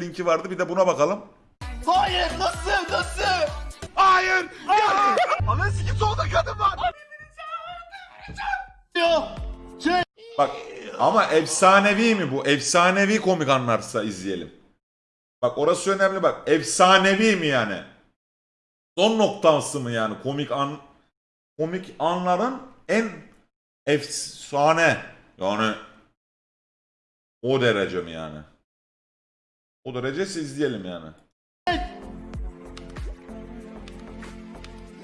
linki vardı. Bir de buna bakalım. Hayır nasıl nasıl? Hayır. Ananı sikim solda kadın var. Ya. Şey. Bak ama efsanevi mi bu? Efsanevi komik anlarsa izleyelim. Bak orası önemli bak. Efsanevi mi yani? Son noktası mı yani? Komik an komik anların en efsane yani o derece mi yani? O derece izleyelim yani.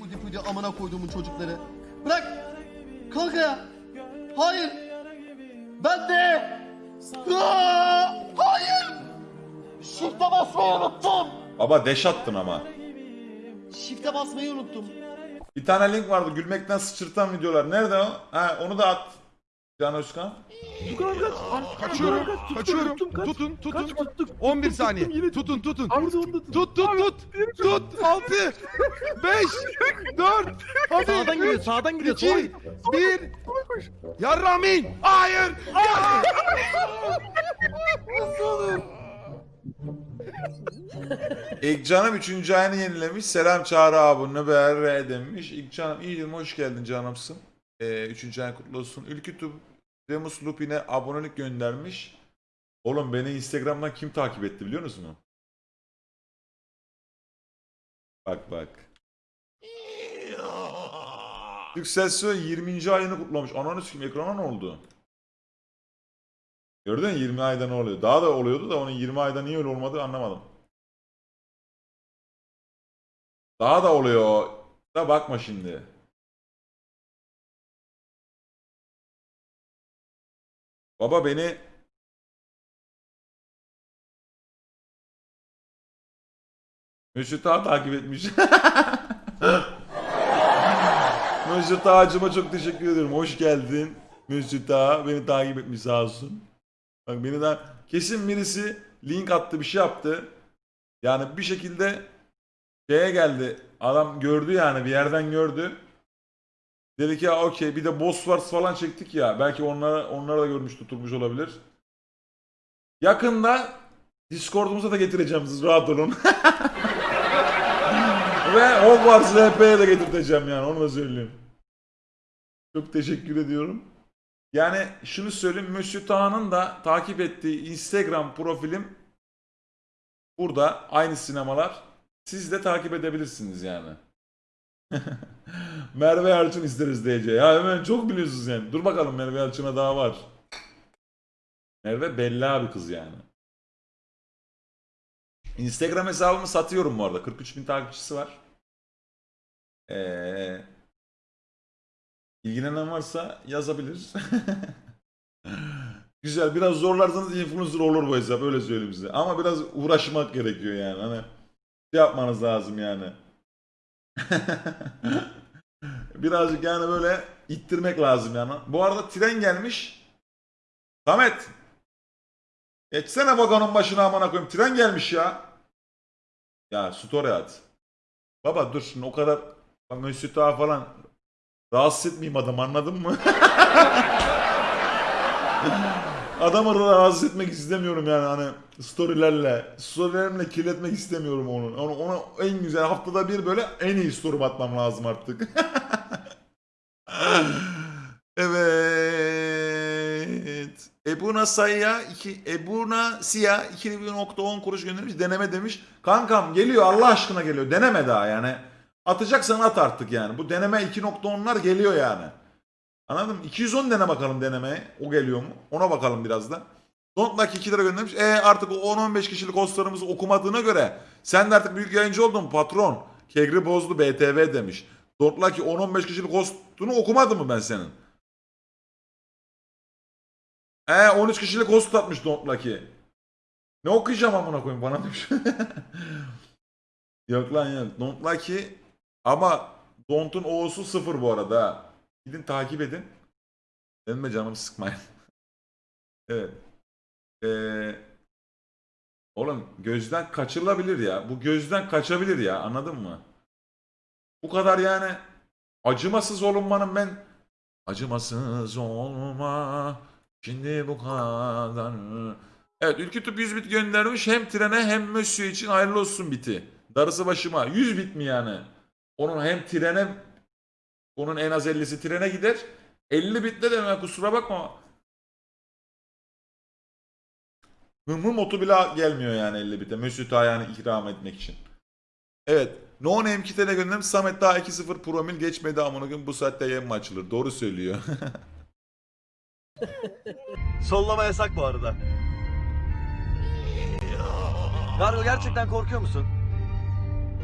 Pudi pudi amına koyduğumun çocukları. Bırak. Kalk ya. Hayır. Ben de. Aa, hayır. Shift'e basmayı unuttum. Baba deş attın ama. Shift'e basmayı unuttum. Bir tane link vardı gülmekten sıçırtan videolar. Nerede o? Ha onu da at. Can Özkan. Tukan kaç. Kaçıyorum, Kaç, kaçıyorum. tuttum, kaç. Tutun, tutun. Kaç tuttuk. 11 Tuttum, saniye. Tutun, tutun. Arda onu da tut. Tut, tut, tut. Tut. 6 5 4 Hadi. Sağdan gidiyor, sağdan gidiyor. 2 1 Yarramin. Hayır. Ya. İlk canım 3. ayını yenilemiş. Selam Çağrı abi ne be demiş. İlk canım iyiyim hoş geldin canımsın. Ee, 3. ayın kutlu olsun. Ülkütüp Remus Lupin'e abonelik göndermiş. Oğlum beni Instagram'dan kim takip etti biliyor musunuz? Bak bak. Yükselsö 20. ayını kutlamış. Ananı sikeyim ekrana ne oldu? Gördün mü 20 ayda ne oluyor? Daha da oluyordu da onun 20 ayda niye öyle olmadı anlamadım. Daha da oluyor. Da bakma şimdi. Baba beni Mesut Ağa takip etmiş. Mesut Ağacıma çok teşekkür ediyorum. Hoş geldin. Mesut Ağa beni takip etmiş sağ olsun. Bak beni de kesin birisi link attı bir şey yaptı. Yani bir şekilde şeye geldi. Adam gördü yani bir yerden gördü. Dedi ki ya okey bir de Boss Wars falan çektik ya. Belki onlara, onlara da görmüş tutulmuş olabilir. Yakında Discord'umuza da getireceğim siz rahat olun. Ve Hogwarts RP'ye de getirteceğim yani onu da söyleyeyim. Çok teşekkür ediyorum. Yani şunu söyleyeyim Monsieur Taha'nın da takip ettiği Instagram profilim burada aynı sinemalar. Siz de takip edebilirsiniz yani. Merve Yalçın isteriz DC. Ya hemen çok biliyorsunuz yani. Dur bakalım Merve Yalçın'a daha var. Merve bella bir kız yani. Instagram hesabımı satıyorum bu arada. 43 bin takipçisi var. Ee, ilgilenen varsa yazabilir. Güzel. Biraz zorlarsanız influencer olur bu hesap. Öyle söyleyeyim size. Ama biraz uğraşmak gerekiyor yani. Hani şey yapmanız lazım yani. Birazcık yani böyle ittirmek lazım yani. Bu arada tren gelmiş. Samet. Geçsene vagonun başına amına koyayım. Tren gelmiş ya. Ya story at. Baba dur şimdi o kadar Ağa falan rahatsız etmeyeyim adam anladın mı? Adamı rahatsız etmek istemiyorum yani hani storylerle. Storylerimle kirletmek istemiyorum onu. Onu, ona en güzel haftada bir böyle en iyi story atmam lazım artık. evet. Ebuna Sayya 2 Ebuna Siyah 2.10 kuruş göndermiş deneme demiş. Kankam geliyor Allah aşkına geliyor. Deneme daha yani. Atacaksan at artık yani. Bu deneme 2.10'lar geliyor yani. Anladın mı? 210 dene bakalım denemeye. O geliyor mu? Ona bakalım biraz da. Don't like 2 lira göndermiş. E artık o 10-15 kişilik hostlarımızı okumadığına göre sen de artık büyük yayıncı oldun patron. Kegri bozdu BTV demiş. Don't like 10-15 kişilik hostunu okumadım mı ben senin? E 13 kişilik host atmış Don't Lucky. Ne okuyacağım amına koyayım bana demiş. yok lan yok. Don't Lucky ama Don't'un O'su sıfır bu arada. Gidin takip edin. Benim canımı sıkmayın. evet. Ee, oğlum gözden kaçırılabilir ya. Bu gözden kaçabilir ya. Anladın mı? Bu kadar yani acımasız olunmanın ben acımasız olma şimdi bu kadar Evet Ülkütüp 100 bit göndermiş hem trene hem Mösyö için hayırlı olsun biti. Darısı başıma. 100 bit mi yani? Onun hem trene onun en az 50'si trene gider. 50 bitle de ben kusura bakma. Hım hım otu bile gelmiyor yani 50 bite. Mesut Ayhan'ı ikram etmek için. Evet. No Name kitene göndermiş. Samet daha 2-0 promil geçmedi amına gün bu saatte yayın mı açılır? Doğru söylüyor. Sollama yasak bu arada. Kargo gerçekten korkuyor musun?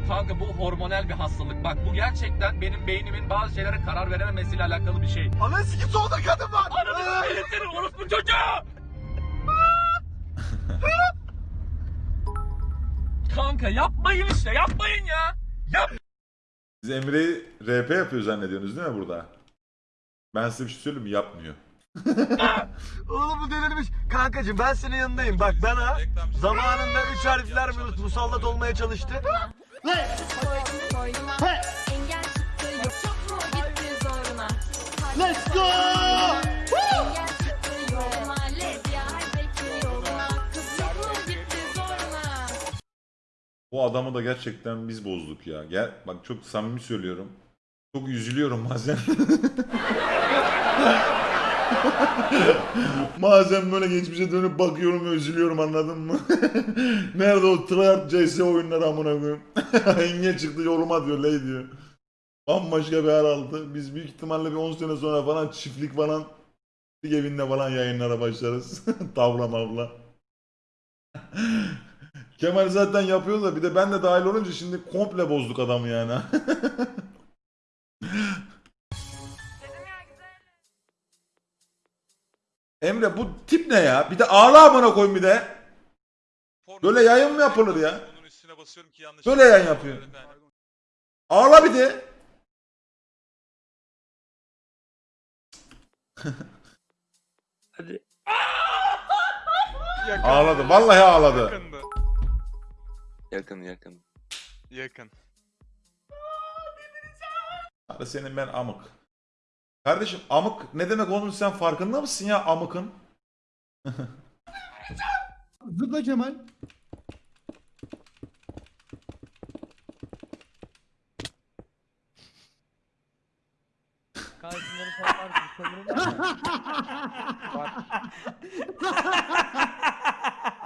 Kanka bu hormonal bir hastalık. Bak bu gerçekten benim beynimin bazı şeylere karar verememesiyle alakalı bir şey. Ananı sikim solda kadın var. Ananı s**eyim seni orospu çocuğu! Kanka yapmayın işte yapmayın ya. Yap. Siz Emre'yi RP yapıyor zannediyorsunuz değil mi burada? Ben size bir şey söyleyeyim mi? Yapmıyor. Oğlum bu delirmiş. Kankacım ben senin yanındayım. Bak bana zamanında üç harfler mi musallat olmaya çalıştı. Koydum koynuma Engel çıktı yok Çok mu gitti zoruna Let's go! Bu adamı da gerçekten biz bozduk ya. Gel bak çok samimi söylüyorum. Çok üzülüyorum bazen. bazen böyle geçmişe dönüp bakıyorum ve üzülüyorum anladın mı? Nerede o tryhard CS oyunları amına koyayım. Engel çıktı yoluma diyor ley diyor. Bambaşka bir hal aldı. Biz büyük ihtimalle bir 10 sene sonra falan çiftlik falan çiftlik evinde falan yayınlara başlarız. Tavla mavla. Kemal zaten yapıyor da bir de ben de dahil olunca şimdi komple bozduk adamı yani. Emre bu tip ne ya? Bir de ağla amına koyayım bir de. Böyle yayın mı yapılır ya? Bunun üstüne basıyorum ki yanlış. Böyle yayın yapıyor. Ağla bir de. Ağladı. Vallahi ağladı. Yakındı. Yakın yakın. Yakın. Hadi senin ben amık. Kardeşim amık ne demek oğlum sen farkında mısın ya amıkın? Zıpla Kemal.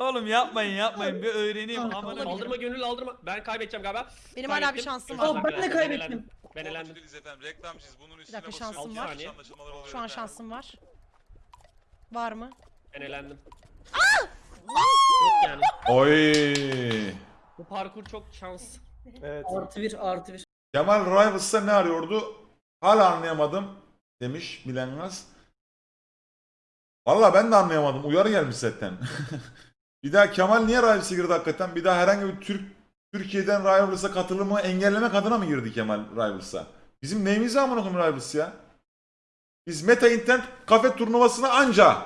Oğlum yapmayın yapmayın bir öğreneyim amına Aldırma gönül aldırma. Ben kaybedeceğim galiba. Benim hala bir Kaybettim. şansım var. dilerim. ben de kaybettim. Ben elendim. Değiliz efendim. Reklamcıyız. Bunun üstüne dakika, basıyorum. şansım var. Saniye. anlaşılmalar oluyor Şu an efendim. şansım var. Var mı? Ben elendim. Yok yani. Oy. Bu parkur çok şans. Artı bir artı bir. Kemal Rivals'ta ne arıyordu? Hala anlayamadım demiş Bilengaz. Valla ben de anlayamadım. Uyarı gelmiş zaten. bir daha Kemal niye Rivals'a girdi hakikaten? Bir daha herhangi bir Türk Türkiye'den Rivals'a katılımı engellemek adına mı girdi Kemal Rivals'a? Bizim neyimiz amına koyayım Rivals ya? Biz Meta Internet kafe turnuvasına anca.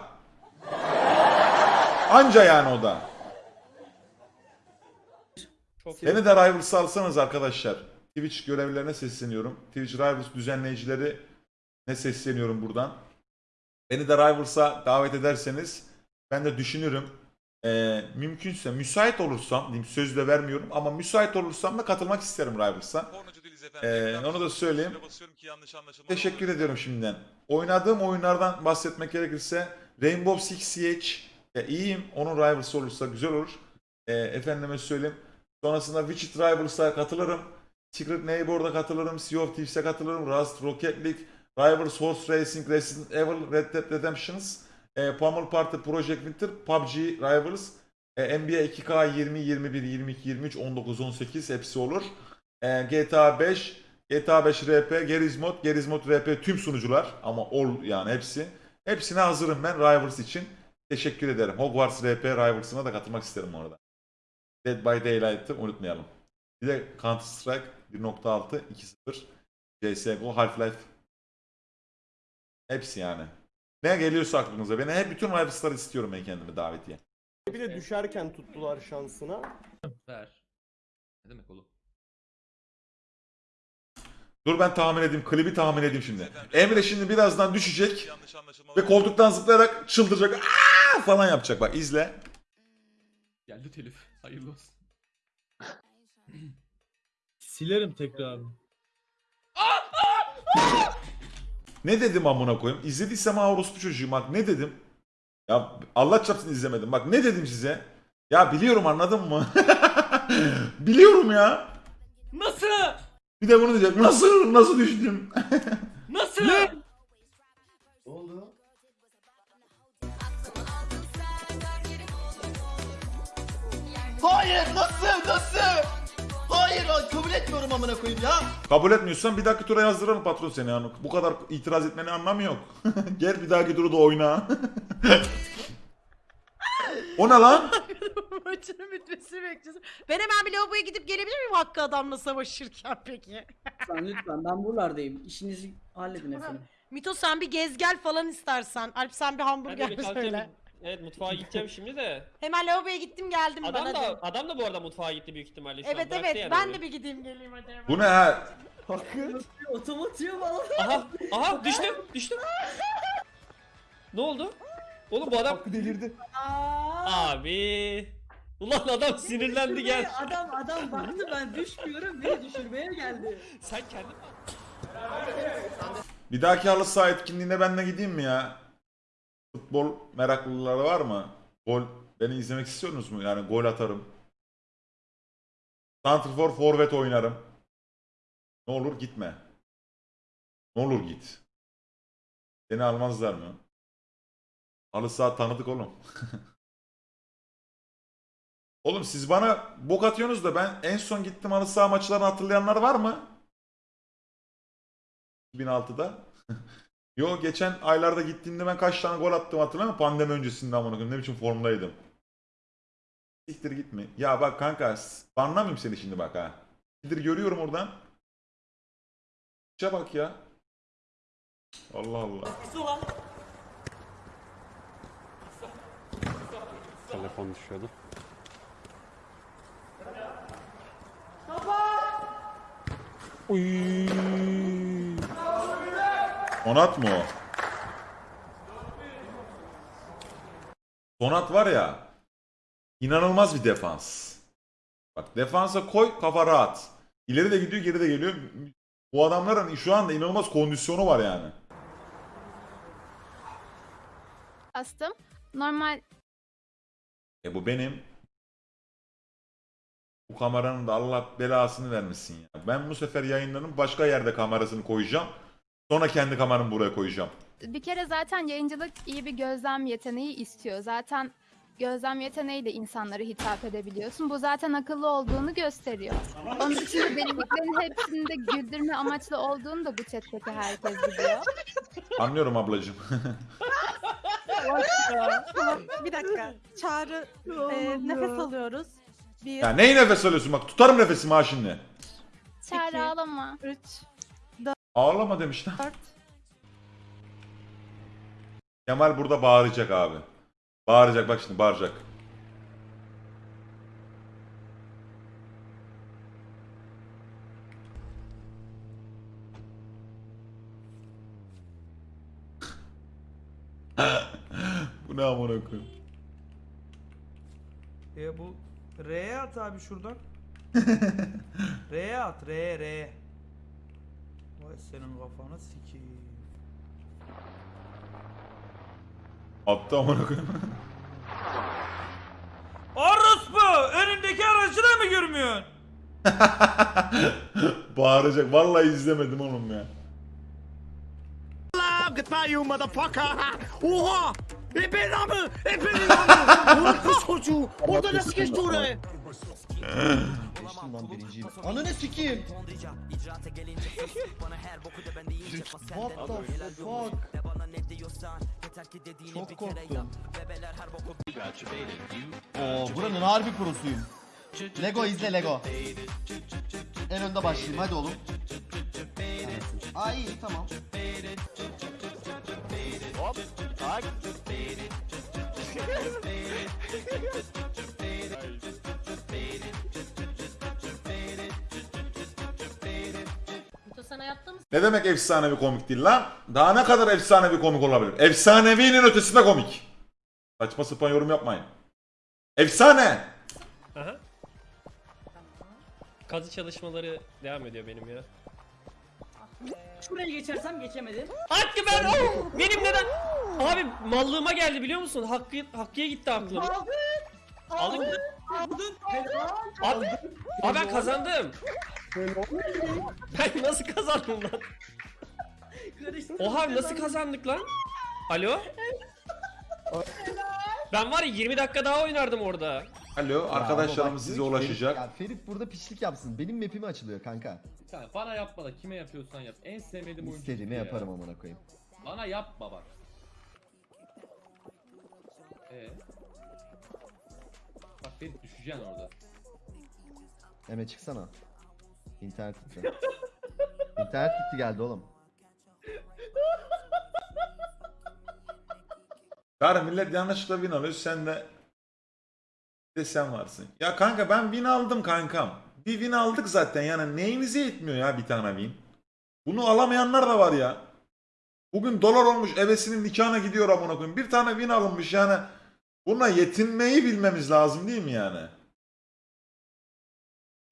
Anca yani o da. Çok. Beni de Rivals'a alsanız arkadaşlar. Twitch görevlilerine sesleniyorum. Twitch Rivals düzenleyicileri ne sesleniyorum buradan. Beni de Rivals'a davet ederseniz ben de düşünürüm. Ee, mümkünse müsait olursam, diyeyim söz de vermiyorum ama müsait olursam da katılmak isterim Rivals'a. Ee, onu da söyleyeyim. Teşekkür ediyorum şimdiden. Oynadığım oyunlardan bahsetmek gerekirse Rainbow Six Siege e, iyiyim. Onun Rivals olursa güzel olur. E, efendime söyleyeyim. Sonrasında Witcher Rivals'a katılırım. Secret Neighbor'da katılırım. Sea of Thieves'e katılırım. Rust, Rocket League, Rivals, Horse Racing, Resident Evil, Red Dead Redemptions, e, Pummel Party, Project Winter, PUBG, Rivals, e, NBA 2K 20, 21, 22, 23, 19, 18 hepsi olur. E, GTA 5, GTA 5 RP, Gerizmod, Gerizmod RP tüm sunucular ama all yani hepsi. Hepsine hazırım ben Rivals için. Teşekkür ederim. Hogwarts RP Rivals'ına da katılmak isterim bu arada. Dead by Daylight'ı unutmayalım. Bir de Counter Strike 1.6, 2.0, CSGO, Half-Life. Hepsi yani. Ne geliyorsa aklınıza. Beni hep bütün Rivals'ları istiyorum ben kendime davetiye. Bir de düşerken tuttular şansına. Ver. Ne demek oğlum? Dur ben tahmin edeyim. Klibi tahmin edeyim şimdi. Emre şimdi birazdan düşecek. Ve koltuktan zıplayarak çıldıracak. Aa! Aa! falan yapacak bak izle. Geldi telif. Hayırlı olsun. Silerim tekrar. Ne dedim amına koyayım? İzlediysem ha orospu çocuğum bak ne dedim? Ya Allah çarpsın izlemedim. Bak ne dedim size? Ya biliyorum anladın mı? biliyorum ya. Nasıl? Bir de bunu diyecek. Nasıl? Nasıl düştüm? Nasıl? Hayır nasıl nasıl? Hayır kabul etmiyorum amına koyayım ya. Kabul etmiyorsan bir dahaki tura yazdırırım patron seni yani. Bu kadar itiraz etmenin anlamı yok. Gel bir dahaki turu da oyna. o ne lan? Maçının bitmesini bekliyorsun. Ben hemen bir lavaboya gidip gelebilir miyim Hakkı adamla savaşırken peki? Lütfen lütfen ben buralardayım. İşinizi halledin efendim. Mito sen bir gez gel falan istersen. Alp sen bir hamburger söyle. Evet mutfağa gideceğim şimdi de. Hemen lavaboya gittim geldim Adam bana. da adam da bu arada mutfağa gitti büyük ihtimalle şu an. Evet Bıraktı evet yani ben de bir gideyim geleyim hadi hemen. Bu ne ha? Otomatiğe bağlı. Aha aha düştüm düştüm. ne oldu? Oğlum bu adam delirdi. abi. Ulan adam sinirlendi gel. Adam adam baktı ben düşmüyorum beni düşürmeye geldi. Sen kendin Bir dahaki halı saha etkinliğine ben de gideyim mi ya? Futbol meraklıları var mı? Gol beni izlemek istiyorsunuz mu? Yani gol atarım. Santrfor forvet oynarım. Ne olur gitme. Ne olur git. Seni almazlar mı? Halı saha tanıdık oğlum. oğlum siz bana bok atıyorsunuz da ben en son gittim halı saha maçlarını hatırlayanlar var mı? 2006'da. Yo geçen aylarda gittiğimde ben kaç tane gol attım hatırlamıyor musun? Pandemi öncesinde amına koyayım. Ne biçim formdaydım. Siktir gitme. Ya bak kanka banlamayayım seni şimdi bak ha. Siktir görüyorum oradan. İşe bak ya. Allah Allah. Telefon düşüyordu. Sonat mı o? Sonat var ya. inanılmaz bir defans. Bak defansa koy kafa rahat. İleri de gidiyor geri de geliyor. Bu adamların şu anda inanılmaz kondisyonu var yani. Bastım. Normal E bu benim. Bu kameranın da Allah belasını vermesin ya. Ben bu sefer yayınların başka yerde kamerasını koyacağım. Sonra kendi kameramı buraya koyacağım. bir kere zaten yayıncılık iyi bir gözlem yeteneği istiyor. Zaten gözlem yeteneğiyle insanlara hitap edebiliyorsun. Bu zaten akıllı olduğunu gösteriyor. Onun dışında denediklerin hepsinde güldürme amaçlı olduğunu da bu chat'teki herkes biliyor. Anlıyorum ablacığım. Bir dakika. Çağrı e, nefes alıyoruz. Bir, ya neyi nefes alıyorsun bak tutarım nefesimi ha şimdi. Çağrı ağlama. üç, Ağlama demişler. Kemal burada bağıracak abi. Bağıracak bak şimdi bağıracak. Bu ne amına koyayım? E bu R'ye at abi şuradan. R'ye at R R. Vay senin kafanı sikeyim. Attı amına koyayım. Orospu! Önündeki aracı da mı görmüyorsun? Bağıracak. Vallahi izlemedim oğlum ya. Goodbye you motherfucker. Oha! Ebenin amı! Ebenin amı! Kız çocuğu! Orada nasıl geçti oraya? Geçtim lan birinciyim. Ananı sikeyim. What the fuck? Çok korktum. Oo, buranın harbi prosuyum. Lego izle Lego. En önde başlayayım hadi oğlum. Ay iyi tamam. Hop. Tak. Ne demek efsanevi komik değil lan? Daha ne kadar efsanevi komik olabilir? Efsanevinin ötesinde komik. Saçma sapan yorum yapmayın. Efsane. Aha. Kazı çalışmaları devam ediyor benim ya. Şuraya geçersem geçemedim. Hakkı ben oh! Benim neden? Abi mallığıma geldi biliyor musun? Hakkı Hakkı'ya gitti aklım. Aldın. Aldın mı? Aldın. Helal. Abi, abi ben kazandım. Ben nasıl kazandım lan? Oha nasıl kazandık lan? Alo? Ben var ya 20 dakika daha oynardım orada. Alo arkadaşlarımız size ulaşacak. Ya Ferit burada pişlik yapsın. Benim map'im açılıyor kanka. Sen bana yapma da kime yapıyorsan yap. En sevmediğim oyuncu. İstediğimi yaparım amına koyayım. Bana yapma bak. Ee? Bak Ferit düşeceksin orada. Eme çıksana. İnternet gitti. İnternet gitti geldi oğlum. Karı millet yanlışlıkla win alıyor sen de bir de sen varsın. Ya kanka ben win aldım kankam. Bir win aldık zaten yani neyinize yetmiyor ya bir tane win. Bunu alamayanlar da var ya. Bugün dolar olmuş ebesinin nikahına gidiyor amına koyayım. Bir tane win alınmış yani. Buna yetinmeyi bilmemiz lazım değil mi yani?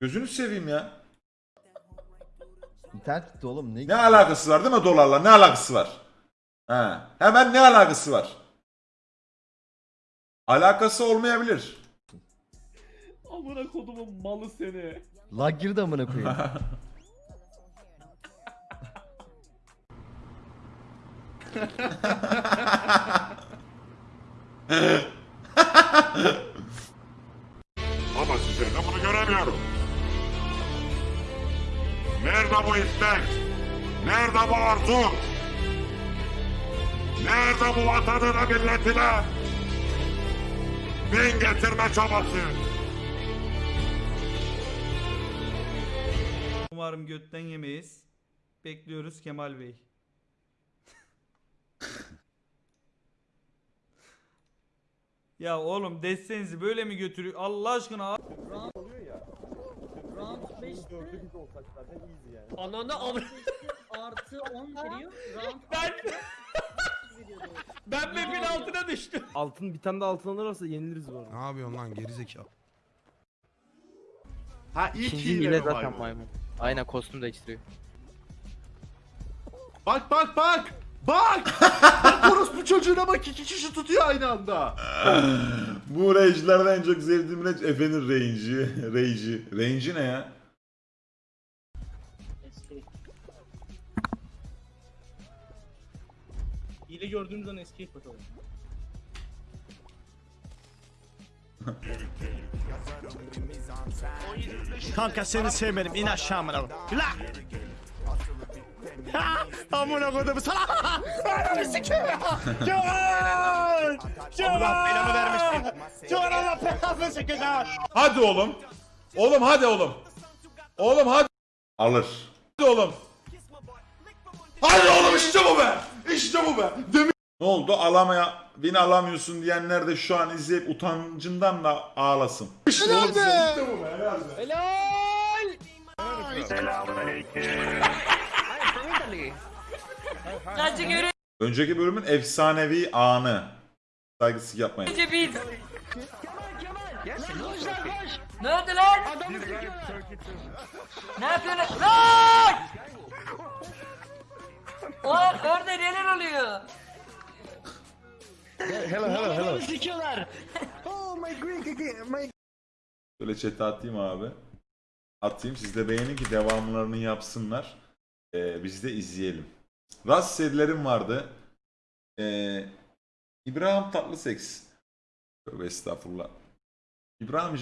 Gözünü seveyim ya. İnternet gitti oğlum. Ne, Ne alakası var değil mi dolarla? Ne alakası var? Ha, hemen ne alakası var? Alakası olmayabilir. Amına kodumun malı seni. Lag girdi amına koyayım. Ama size de bunu göremiyorum. Nerede bu istek? Nerede bu arzu? Nerede bu vatanına milletine? Bin getirme çabası? Umarım götten yemeyiz. Bekliyoruz Kemal Bey. ya oğlum destenizi böyle mi götürüyor? Allah aşkına. Oluyor ya. Round Bunun 5'te dördü biz olsak zaten easy yani. Ananı amına. artı 10 veriyor. Round Ben ben map'in altına düştüm. Altın bir tane de altın alırsa yeniliriz bu arada. Ne yapıyorsun lan gerizekalı? Ha İkinci hile zaten maymun. Aynen kostüm değiştiriyor. Bak bak bak! Bak! bak orospu çocuğuna bak iki kişi tutuyor aynı anda. Bu range'lerden en çok sevdiğim range Efe'nin range'i. Range'i. Range'i ne ya? Hile gördüğümüz an escape bakalım. Kanka seni sevmedim. İn aşağı amına. La! Ha! Amına koydum sana. Ananı sikeyim ya. Can! Can! Allah belamı vermesin. Can Allah belasını sikeyim. Hadi oğlum. Oğlum hadi oğlum. Oğlum hadi. Alır. Hadi oğlum. Hadi oğlum işte bu be. İşte bu be. Demin... Ne oldu? Alamaya, beni alamıyorsun diyenler de şu an izleyip utancından da ağlasın. İşte oğlum işte, işte bu be. Helal be. Helal. Bence göre Önceki bölümün efsanevi anı. Saygısızlık yapmayın. biz. Ne oldu lan? Ne yapıyorsun? Lan! Oğlum orada neler oluyor? Hello hello hello. Sikiyorlar. Böyle chat'e atayım abi. Atayım siz de beğenin ki devamlarını yapsınlar. Ee, biz de izleyelim. Rast serilerim vardı. Ee, İbrahim Tatlıseks. Tövbe estağfurullah. İbrahim